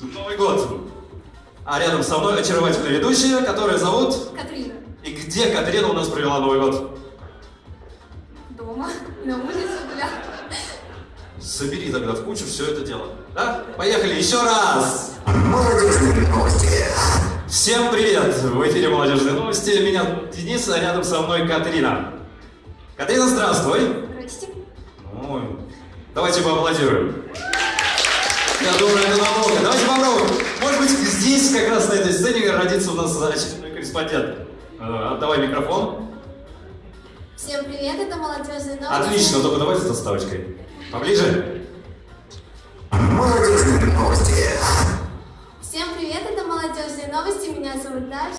Новый год. А рядом со мной очаровательная ведущая, которая зовут... Катрина. И где Катрина у нас провела Новый год? Дома. На улице гуляла. Собери тогда в кучу все это дело. Да? Поехали еще раз! Молодежные новости. Всем привет! В эфире «Молодежные новости». Меня Денис, а рядом со мной Катрина. Катрина, здравствуй! Здрасте. Ой, давайте поаплодируем. Я думаю, это намного. Здесь, как раз на этой сцене, родится у нас очередной корреспондент. Э, Отдавай микрофон. Всем привет, это молодежные новости. Отлично, только давай с доставочкой. Поближе. Молодежные новости. Всем привет, это молодежные новости. Меня зовут Даша.